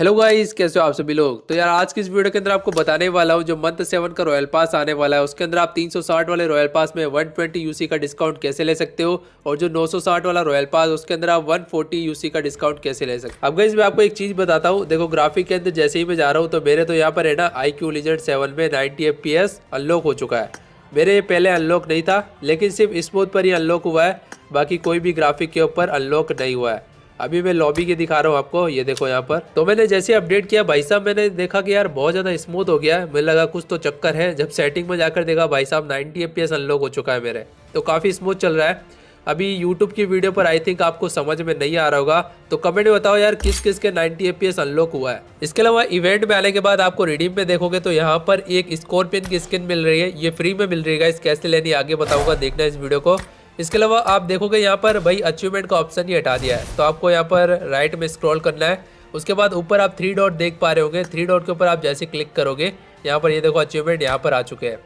Hello guys कैसे हो आप सभी लोग? तो यार, आज की इस वीडियो के अंदर आपको बताने वाला हूँ, जो मंथ सेवन का रॉयल पास आने वाला है, उसके अंदर आप 360 वाले रॉयल पास में 120 यूसी का डिस्काउंट कैसे ले सकते हो? और जो 960 वाला रॉयल पास उसके अंदर आप 140 यूसी का डिस्काउंट कैसे ले सकते हो? अब गाइस मैं आपको एक चीज़ बताता हूँ, देखो ग्राफिक के अंदर जैसे ही मैं जा रहा हूँ तो मेरे तो यहाँ पर है ना आई क्यू लीजेंड सेवन में नाइनटी एफ़ अनलॉक हो चुका है। मेरे ये पहले अनलॉक नहीं था, लेकिन सिर्फ़ स्मूथ पर ही अनलॉक हुआ है, बाकी कोई भी ग्राफिक के ऊपर अनलॉक नहीं हुआ है। अभी मैं लॉबी के दिखा रहा हूँ आपको, ये देखो यहाँ पर। तो मैंने जैसे अपडेट किया, भाई साहब मैंने देखा कि यार बहुत ज़्यादा स्मूथ हो गया है। मुझे लगा कुछ तो चक्कर है। जब सेटिंग में जाकर देखा, भाई साहब 90 एफ़ अनलॉक हो चुका है मेरे। तो काफ़ी स्मूथ चल रहा है। अभी यूट्यूब की वीडियो पर आई थिंक आपको समझ में नहीं आ रहा होगा। तो कमेंट में बताओ यार किस किस के 90 एफ़ अनलॉक हुआ है। इसके अलावा इवेंट में आने के बाद आपको रिडीम में देखोगे तो यहाँ पर एक स्कॉर्पियन की स्किन मिल रही है। ये फ्री में मिल रही है इस कैसे लेनी आगे बताऊँगा। देखना इस वीडियो को। इसके अलावा आप देखोगे यहाँ पर भाई अचीवमेंट का ऑप्शन ही हटा दिया है। तो आपको यहाँ पर राइट में स्क्रॉल करना है। उसके बाद ऊपर आप थ्री डॉट देख पा रहे होंगे। थ्री डॉट के ऊपर आप जैसे क्लिक करोगे, यहाँ पर ये यह देखो अचीवमेंट यहाँ पर आ चुके हैं।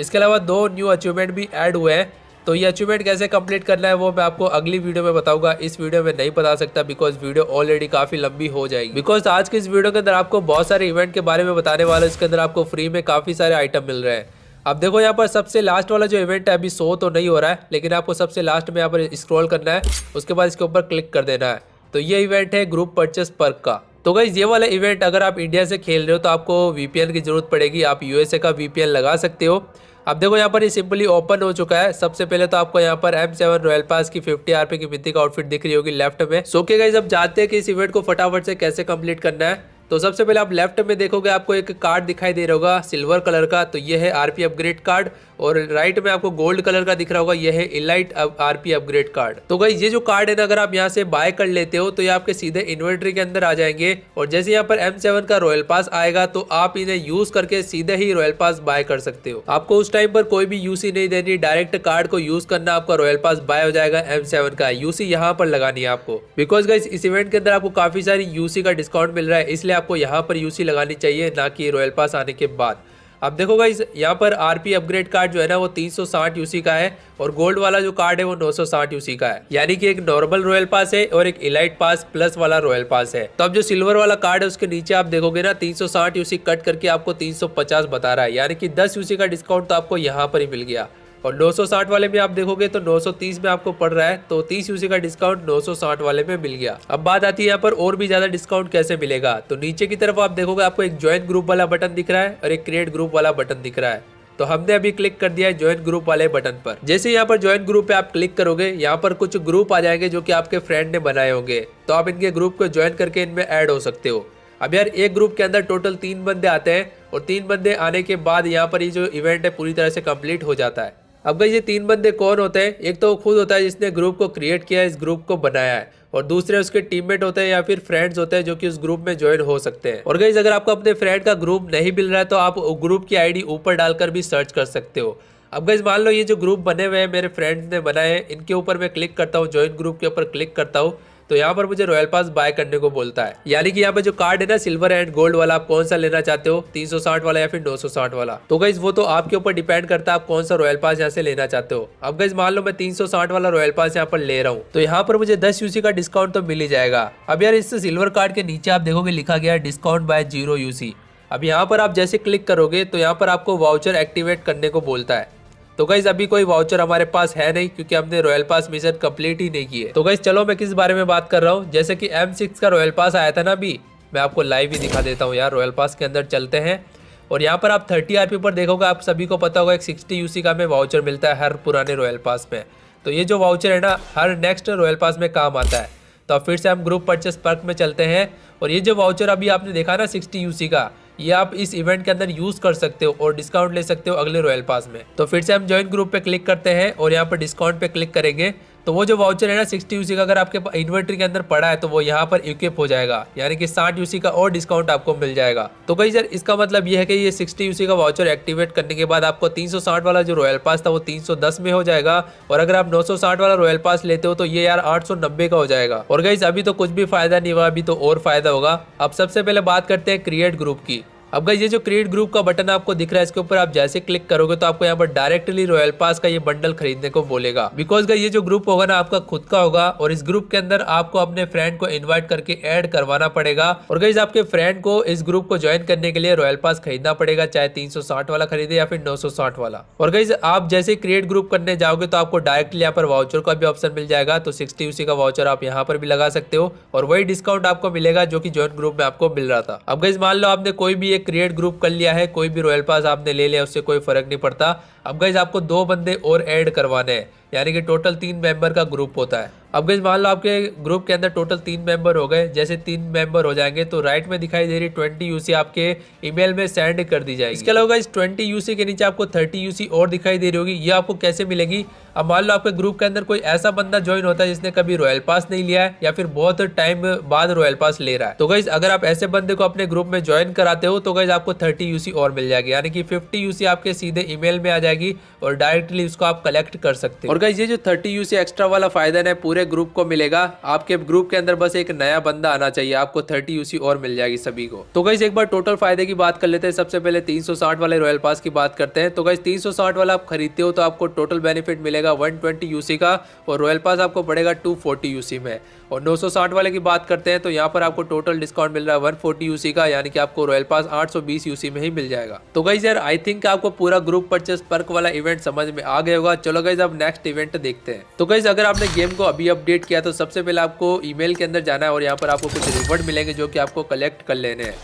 इसके अलावा दो न्यू अचीवमेंट भी ऐड हुए हैं। तो ये अचीवमेंट कैसे कंप्लीट करना है, वो मैं आपको अगली वीडियो में बताऊँगा। इस वीडियो में नहीं बता सकता बिकॉज़ वीडियो ऑलरेडी काफ़ी लंबी हो जाएगी। बिकॉज़ आज के इस वीडियो के अंदर आपको बहुत सारे इवेंट के बारे में बताने वाले इसके अंदर आपको फ्री में काफ़ी सारे आइटम मिल रहे हैं। अब देखो यहाँ पर सबसे लास्ट वाला जो इवेंट है, अभी शो तो नहीं हो रहा है, लेकिन आपको सबसे लास्ट में यहाँ पर स्क्रॉल करना है, उसके बाद इसके ऊपर क्लिक कर देना है। तो ये इवेंट है ग्रुप परचेस पर्क का। तो गई ये वाला इवेंट अगर आप इंडिया से खेल रहे हो तो आपको वीपीएन की ज़रूरत पड़ेगी, आप यूएसए का वीपीएन लगा सकते हो। अब देखो यहाँ पर ये सिंपली ओपन हो चुका है। सबसे पहले तो आपको यहाँ पर एम सेवन रॉयल पास की फिफ्टी आरपी की मिट्टी का आउटफिट दिख रही होगी लेफ़्ट में। सो के गई जब जाते हैं कि इस इवेंट को फटाफट से कैसे कंप्लीट करना है। तो सबसे पहले आप लेफ़्ट में देखोगे आपको एक कार्ड दिखाई दे रहा होगा सिल्वर कलर का तो ये है आरपी अपग्रेड कार्ड और राइट में आपको गोल्ड कलर का दिख रहा होगा, ये है इलाइट आरपी अपग्रेड कार्ड तो भाई ये जो कार्ड है ना, अगर आप यहाँ से बाय कर लेते हो तो ये आपके सीधे इन्वर्टरी के अंदर आ जाएँगे और जैसे यहाँ पर एम का रॉयल पास आएगा तो आप इन्हें यूज़ करके सीधे ही रॉयल पास बाय कर सकते हो। आपको उस टाइम पर कोई भी यूसी नहीं देनी डायरेक्ट कार्ड को यूज़ करना आपका रॉयल पास बाय हो जाएगा एम का। यूसी यहाँ पर लगानी है आपको। बिकॉज़ गाइस इस इवेंट के अंदर आपको काफ़ी सारी यूसी का डिस्काउंट मिल रहा है, इसलिए आपको यहाँ पर यूसी लगानी चाहिए, ना कि रॉयल पास आने के बाद। अब देखो गाइस यहाँ पर आरपी अपग्रेड कार्ड जो है ना, वो 360 यूसी का है और गोल्ड वाला जो कार्ड है, वो 960 यूसी का है। यानी कि एक नॉर्मल रॉयल पास है और एक इलाइट पास प्लस वाला रॉयल पास है। तो अब जो सिल्वर वाला कार्ड है, उसके नीचे आप देखोगे ना 360 यूसी कट करके आपको 350 बता रहा है। यानी कि 10 यूसी का डिस्काउंट तो आपको यहाँ पर ही मिल गया। और 960 वाले में आप देखोगे तो 930 में आपको पड़ रहा है तो 30 यूसी का डिस्काउंट 960 वाले में मिल गया। अब बात आती है यहाँ पर और भी ज़्यादा डिस्काउंट कैसे मिलेगा? तो नीचे की तरफ़ आप देखोगे आपको एक ज्वाइन ग्रुप वाला बटन दिख रहा है और एक क्रिएट ग्रुप वाला बटन दिख रहा है। तो हमने अभी क्लिक कर दिया है ज्वाइन ग्रुप वाले बटन पर। जैसे यहाँ पर ज्वाइन ग्रुप पे आप क्लिक करोगे, यहाँ पर कुछ ग्रुप आ जाएँगे जो कि आपके फ्रेंड ने बनाए होंगे। तो आप इनके ग्रुप को ज्वाइन करके इनमें ऐड हो सकते हो। अब यार एक ग्रुप के अंदर टोटल तीन बंदे आते हैं और तीन बंदे आने के बाद यहाँ पर ये जो इवेंट है पूरी तरह से कंप्लीट हो जाता है। अब गई ये तीन बंदे कौन होते हैं? एक तो वो खुद होता है जिसने ग्रुप को क्रिएट किया है, इस ग्रुप को बनाया है। और दूसरे उसके टीममेट होते हैं या फिर फ्रेंड्स होते हैं जो कि उस ग्रुप में ज्वाइन हो सकते हैं। और गई अगर आपको अपने फ्रेंड का ग्रुप नहीं मिल रहा है तो आप ग्रुप की आईडी ऊपर डालकर भी सर्च कर सकते हो। अब गई मान लो ये जो ग्रुप बने हुए हैं, मेरे फ्रेंड्स ने बनाए हैं, इनके ऊपर मैं क्लिक करता हूँ ज्वाइन ग्रुप के ऊपर क्लिक करता हूँ। तो यहाँ पर मुझे रॉयल पास बाय करने को बोलता है। यानी कि यहाँ पे जो कार्ड है ना सिल्वर एंड गोल्ड वाला, आप कौन सा लेना चाहते हो? 360 वाला या फिर 960 वाला? तो गई वो तो आपके ऊपर डिपेंड करता है आप कौन सा रॉयल पास यहाँ से लेना चाहते हो। अब गई मान लो मैं 360 वाला रॉयल पास यहाँ पर ले रहा हूँ। तो यहाँ पर मुझे दस यूसी का डिस्काउंट तो मिल ही जाएगा। अब यार इस सिल्वर कार्ड के नीचे आप देखोगे लिखा गया डिस्काउंट बाय ज़ीरो यूसी अब यहाँ पर आप जैसे क्लिक करोगे तो यहाँ पर आपको वाउचर एक्टिवेट करने को बोलता है। तो गाइज़ अभी कोई वाउचर हमारे पास है नहीं, क्योंकि हमने रॉयल पास मिशन कंप्लीट ही नहीं किए। तो गाइज़ चलो मैं किस बारे में बात कर रहा हूँ? जैसे कि एम का रॉयल पास आया था ना अभी, मैं आपको लाइव ही दिखा देता हूँ यार रॉयल पास के अंदर चलते हैं। और यहाँ पर आप थर्टी आर पर देखोगे, आप सभी को पता होगा, एक सिक्सटी यूसी का हमें वाउचर मिलता है हर पुराने रॉयल पास में। तो ये जो वाउचर है ना, हर नेक्स्ट रॉयल पास में काम आता है। तो फिर से हम ग्रुप परचेस पर्क में चलते हैं। और ये जो वाउचर अभी आपने देखा ना सिक्सटी यूसी का ये आप इस इवेंट के अंदर यूज़ कर सकते हो और डिस्काउंट ले सकते हो अगले रॉयल पास में। तो फिर से हम ज्वाइन ग्रुप पे क्लिक करते हैं और यहाँ पर डिस्काउंट पे क्लिक करेंगे। तो वो जो वाउचर है ना सिक्सटी यूसी का अगर आपके इन्वर्टर के अंदर पड़ा है तो वो यहाँ पर इक्विप हो जाएगा। यानी कि साठ यूसी का और डिस्काउंट आपको मिल जाएगा। तो कहीं सर, इसका मतलब ये है कि ये सिक्सटी यूसी का वाउचर एक्टिवेट करने के बाद आपको 360 वाला जो रॉयल पास था, वो 310 में हो जाएगा। और अगर आप 960 वाला रॉयल पास लेते हो तो ये यार आठ सौ नब्बे का हो जाएगा। और गई अभी तो कुछ भी फ़ायदा नहीं हुआ, अभी तो और फ़ायदा होगा। अब सबसे पहले बात करते हैं क्रिएट ग्रुप की। अब गाइस ये जो क्रिएट ग्रुप का बटन आपको दिख रहा है, इसके ऊपर आप जैसे क्लिक करोगे तो आपको यहाँ पर डायरेक्टली रॉयल पास का ये बंडल खरीदने को बोलेगा। बिकॉज़ गाइस ये जो ग्रुप होगा ना, आपका खुद का होगा और इस ग्रुप के अंदर आपको अपने फ्रेंड को इन्वाइट करके एड करवाना पड़ेगा। और गाइस आपके फ्रेंड को इस ग्रुप को ज्वाइन करने के लिए रॉयल पास खरीदना पड़ेगा, चाहे तीन सौ साठ वाला खरीदे या फिर नौ सौ साठ वाला। और गाइज़ आप जैसे क्रिएट ग्रुप करने जाओगे तो आपको डायरेक्टली यहाँ पर वाउचर का भी ऑप्शन मिल जाएगा तो सिक्सटी यूसी का वाउचर आप यहाँ पर भी लगा सकते हो। और वही डिस्काउंट आपको मिलेगा जो कि ज्वाइन ग्रुप में आपको मिल रहा था। अब गाइज़ मान लो आपने कोई भी एक क्रिएट ग्रुप कर लिया है, कोई भी रॉयल पास आपने ले लिया, उससे कोई फ़र्क नहीं पड़ता। अब गाइज़ आपको दो बंदे और ऐड करवाने हैं। यानी कि टोटल तीन मेंबर का ग्रुप होता है। अब गई मान लो आपके ग्रुप के अंदर टोटल तीन मेंबर हो गए, जैसे तीन मेंबर हो जाएँगे तो राइट में दिखाई दे रही ट्वेंटी यूसी आपके ईमेल में सेंड कर दी जाएगी। इसके अलावा इस ट्वेंटी यूसी के नीचे आपको थर्टी यूसी और दिखाई दे रही होगी, ये आपको कैसे मिलेगी? अब मान लो आपके ग्रुप के अंदर कोई ऐसा बंदा ज्वाइन होता है जिसने कभी रॉयल पास नहीं लिया है, या फिर बहुत टाइम बाद रॉयल पास ले रहा है। तो गई अगर आप ऐसे बंदे को अपने ग्रुप में ज्वाइन कराते हो तो गई आपको थर्टी यूसी और मिल जाएगी। यानी कि फिफ्टी यूसी आपके सीधे ईमेल में आ जाएगी और डायरेक्टली उसको आप कलेक्ट कर सकते हो। और गाइज़ ये जो थर्टी यूसी एक्स्ट्रा वाला फ़ायदा है, पूरे ग्रुप को मिलेगा। आपके ग्रुप के अंदर बस एक नया बंदा आना चाहिए, आपको थर्टी यूसी और मिल जाएगी सभी को। तो गाइज़ एक बार टोटल फ़ायदे की बात कर लेते हैं। सबसे पहले तीन वाले रॉयल पास की बात करते हैं। तो गाइज़ तीन वाला आप खरीदते हो तो आपको टोटल बेनिफिट मिलेगा वन यूसी का और रॉयल पास आपको पड़ेगा टू यूसी में। और 960 वाले की बात करते हैं तो यहाँ पर आपको टोटल डिस्काउंट मिल रहा है 140 यूसी का, यानी कि आपको रॉयल पास 820 यूसी में ही मिल जाएगा। तो गाइज़ यार आई थिंक आपको पूरा ग्रुप परचेस पर्क वाला इवेंट समझ में आ गया होगा। चलो गाइज़ अब नेक्स्ट इवेंट देखते हैं। तो गाइज़ अगर आपने गेम को अभी अपडेट किया तो सबसे पहले आपको ईमेल के अंदर जाना है और यहाँ पर आपको कुछ रिवॉर्ड मिलेंगे जो कि आपको कलेक्ट कर लेने हैं।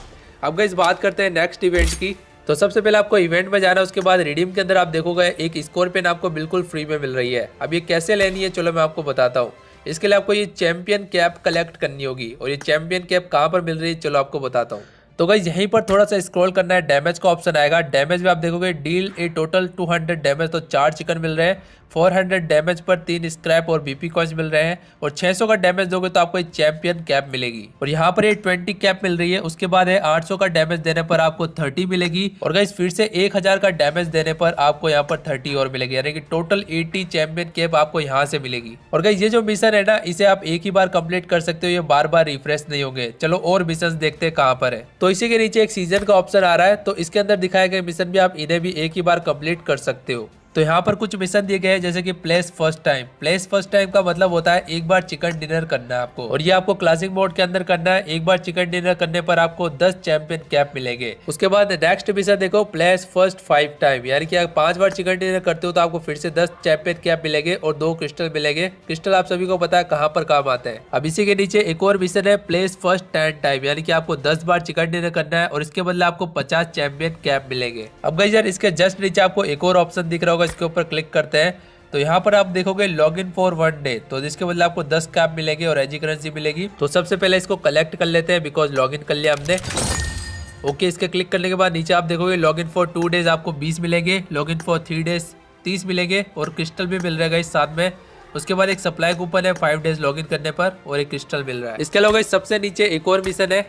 अब गाइज़ बात करते हैं नेक्स्ट इवेंट की। तो सबसे पहले आपको इवेंट में जाना है, उसके बाद रिडीम के अंदर आप देखोगे एक स्कोर पेन आपको बिल्कुल फ्री में मिल रही है। अब ये कैसे लेनी है, चलो मैं आपको बताता हूँ। इसके लिए आपको ये चैंपियन कैप कलेक्ट करनी होगी और ये चैंपियन कैप कहाँ पर मिल रही है, चलो आपको बताता हूँ। तो गाइज़ यहीं पर थोड़ा सा स्क्रॉल करना है डैमेज का ऑप्शन आएगा। डैमेज में आप देखोगे डील ए टोटल 200 डैमेज तो चार चिकन मिल रहे हैं। 400 डैमेज पर तीन स्क्रैप और बीपी कॉइन्स मिल रहे हैं। और 600 का डैमेज दोगे तो आपको एक चैंपियन कैप मिलेगी। और यहाँ पर ये 20 कैप मिल रही है, उसके बाद है 800 का डैमेज देने पर आपको 30 मिलेगी। और गाइज़ फिर से 1000 का डैमेज देने पर आपको यहाँ पर 30 और मिलेगी। यानी कि टोटल 80 चैंपियन कैप आपको यहाँ से मिलेगी। और गाइज़ ये जो मिशन है ना, इसे आप एक ही बार कंप्लीट कर सकते हो, ये बार बार रिफ्रेश नहीं होंगे। चलो और मिशन देखते हैं कहाँ पर है। तो इसी के नीचे एक सीज़न का ऑप्शन आ रहा है तो इसके अंदर दिखाए गए मिशन भी आप इन्हें भी एक ही बार कंप्लीट कर सकते हो। तो यहाँ पर कुछ मिशन दिए गए हैं, जैसे कि place first time place first time का मतलब होता है एक बार चिकन डिनर करना है आपको। और ये आपको क्लासिक मोड के अंदर करना है, एक बार चिकन डिनर करने पर आपको 10 चैंपियन कैप मिलेंगे। उसके बाद नेक्स्ट मिशन देखो प्लेस फ़र्स्ट फाइव टाइम यानी कि आप पाँच बार चिकन डिनर करते हो तो आपको फिर से दस चैंपियन कैप मिलेंगे और दो क्रिस्टल मिलेंगे। क्रिस्टल आप सभी को पता है कहाँ पर काम आते हैं। अब इसी के नीचे एक और मिशन है प्लेस फ़र्स्ट टेन टाइम यानी कि आपको दस बार चिकन डिनर करना है और इसके बदले आपको पचास चैंपियन कैप मिलेंगे। अब गई यार, इसके जस्ट नीचे आपको एक और ऑप्शन दिख रहा होगा इसके ऊपर क्लिक करते हैं। तो यहाँ पर आप देखोगे log in for one day तो जिसके बदले आपको दस कैप मिलेंगे और एजी करेंसी मिलेगी। तो सबसे पहले इसको कलेक्ट कर लेते हैं बिकॉज़ लॉग कर लिया हमने। ओके इसके क्लिक करने के बाद नीचे आप देखोगे log in for two days आपको बीस मिलेंगे। Log in for three days तीस मिलेंगे और क्रिस्टल भी मिल रहेगा इस साथ में। उसके बाद एक सप्लाई कूपन है फाइव डेज़ लॉग इन करने पर और एक क्रिस्टल मिल रहा है। इसके अलावा सबसे नीचे एक और मिशन है।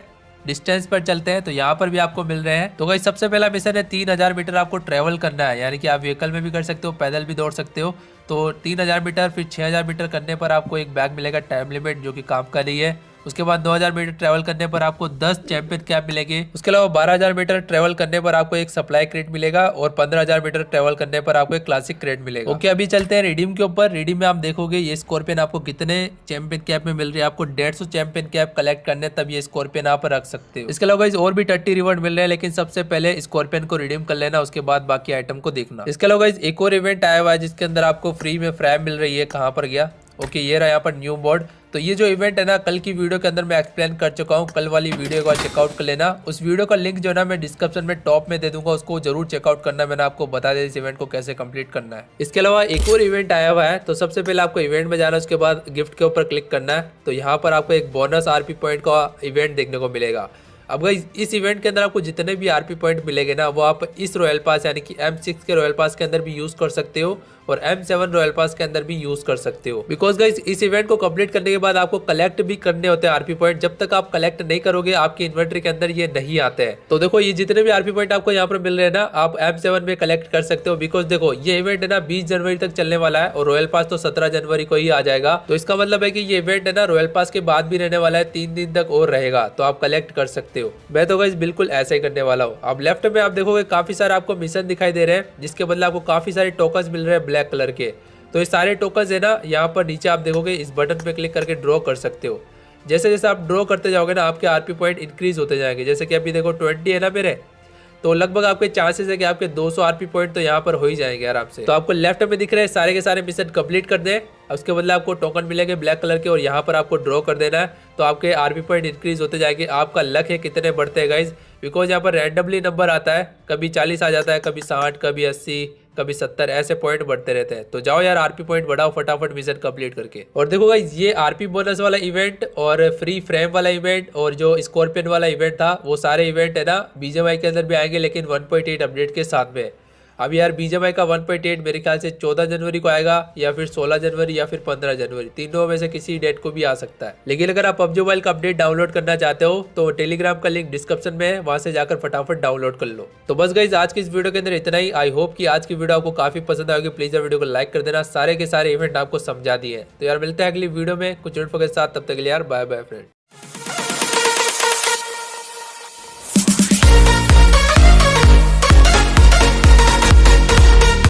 डिस्टेंस पर चलते हैं तो यहाँ पर भी आपको मिल रहे हैं। तो गई सबसे पहला मिशन है तीन हज़ार मीटर आपको ट्रेवल करना है, यानी कि आप व्हीकल में भी कर सकते हो, पैदल भी दौड़ सकते हो। तो तीन हज़ार मीटर, फिर छह हज़ार मीटर करने पर आपको एक बैग मिलेगा टाइम लिमिट जो कि काम का नहीं है। उसके बाद 2000 मीटर ट्रेवल करने पर आपको 10 चैंपियन कैप मिलेंगे। उसके अलावा 12000 मीटर ट्रेवल करने पर आपको एक सप्लाई क्रेट मिलेगा और 15000 मीटर ट्रेवल करने पर आपको एक क्लासिक क्रेट मिलेगा। ओके, अभी चलते हैं रिडीम के ऊपर। रिडीम में आप देखोगे ये स्कॉर्पियन आपको कितने चैंपियन कैप में मिल रही है। आपको डेढ़ चैंपियन कैप कलेक्ट करने तब ये स्कॉर्पियन आप रख सकते हो। इसके अलावा और भी टट्टी रिवॉर्ड मिल रहे हैं, लेकिन सबसे पहले स्कॉर्पियन को रिडीम कर लेना, उसके बाद बाकी आइटम को देखना। इसके अलावा एक और इवेंट आया हुआ है जिसके अंदर आपको फ्री में फ्रैम मिल रही है, कहाँ पर गया? ओके, ये रहा यहाँ पर न्यू बोर्ड तो ये जो इवेंट है ना, कल की वीडियो के अंदर मैं एक्सप्लेन कर चुका हूँ। कल वाली वीडियो को चेकआउट कर लेना। उस वीडियो का लिंक जो है ना, मैं डिस्क्रिप्शन में टॉप में दे दूँगा। उसको ज़रूर चेकआउट करना। मैंने आपको बता दिया इस इवेंट को कैसे कंप्लीट करना है। इसके अलावा एक और इवेंट आया हुआ है। तो सबसे पहले आपको इवेंट में जाना उसके बाद गिफ्ट के ऊपर क्लिक करना है। तो यहाँ पर आपको एक बोनस आरपी पॉइंट का इवेंट देखने को मिलेगा। अब गई इस इवेंट के अंदर आपको जितने भी आरपी पॉइंट मिलेंगे ना, वो आप इस रॉयल पास यानी कि एम सिक्स के रॉयल पास के अंदर भी यूज़ कर सकते हो और एम सेवन रॉयल पास के अंदर भी यूज़ कर सकते हो। बिकॉज़ गाइज़ इस इवेंट को कंप्लीट करने के बाद आपको कलेक्ट भी करने होते हैं आरपी पॉइंट जब तक आप कलेक्ट नहीं करोगे, आपकी इन्वेंट्री के अंदर ये नहीं आते हैं। तो देखो, ये जितने भी आरपी पॉइंट आपको यहाँ पर मिल रहे हैं ना, आप एम सेवन में कलेक्ट कर सकते हो। बिकॉज़ देखो, ये इवेंट है ना, बीस जनवरी तक चलने वाला है और रॉयल पास तो सत्रह जनवरी को ही आ जाएगा। तो इसका मतलब है की ये इवेंट है ना रॉयल पास के बाद भी रहने वाला है, तीन दिन तक और रहेगा। तो आप कलेक्ट कर सकते सकते हो। मैं तो गाइज़ बिल्कुल ऐसा ही करने वाला हूँ। अब लेफ़्ट में आप देखोगे काफ़ी सारे आपको मिशन दिखाई दे रहे हैं, जिसके बदले आपको काफ़ी सारे टोकन मिल रहे हैं ब्लैक कलर के। तो ये सारे टोकन है ना, यहाँ पर नीचे आप देखोगे इस बटन पे क्लिक करके ड्रॉ कर सकते हो। जैसे जैसे आप ड्रॉ करते जाओगे ना, आपके आरपी पॉइंट इंक्रीज होते जाएँगे। जैसे कि अभी देखो ट्वेंटी है ना मेरे तो लगभग आपके चांसेस है कि आपके 200 आरपी पॉइंट तो यहाँ पर हो ही जाएँगे आराम से तो आपको लेफ़्ट में दिख रहे हैं, सारे के सारे मिशन कंप्लीट कर दें। उसके बदले आपको टोकन मिलेंगे ब्लैक कलर के और यहाँ पर आपको ड्रॉ कर देना है। तो आपके आरपी पॉइंट इंक्रीज होते जाएँगे। आपका लक है कितने बढ़ते हैं गाइज़ बिकॉज़ यहाँ पर रैंडमली नंबर आता है, कभी चालीस आ जाता है, कभी साठ, कभी अस्सी कभी सत्तर ऐसे पॉइंट बढ़ते रहते हैं। तो जाओ यार आरपी पॉइंट बढ़ाओ, फटाफट मिशन कंप्लीट करके। और देखो गाइज़ ये आरपी बोनस वाला इवेंट और फ्री फ्रेम वाला इवेंट और जो स्कॉर्पियन वाला इवेंट था, वो सारे इवेंट है ना बीजेमआई के अंदर भी आएँगे, लेकिन 1.8 अपडेट के साथ में। अब यार बीजेमआई का 1.8 मेरे ख्याल से 14 जनवरी को आएगा या फिर 16 जनवरी या फिर 15 जनवरी। तीनों में से किसी डेट को भी आ सकता है। लेकिन अगर आप पबजी मोबाइल का अपडेट डाउनलोड करना चाहते हो तो टेलीग्राम का लिंक डिस्क्रिप्शन में है, वहाँ से जाकर फटाफट डाउनलोड कर लो। तो बस गई आज की इस वीडियो के अंदर इतना ही। आई होप की आज की वीडियो आपको काफ़ी पसंद आएगी प्लीज़ वीडियो को लाइक कर देना। सारे के सारे इवेंट आपको समझा दिए तो यार मिलते हैं अगली वीडियो में। कुछ के साथ। तब तक यार बाय बाय फ्रेंड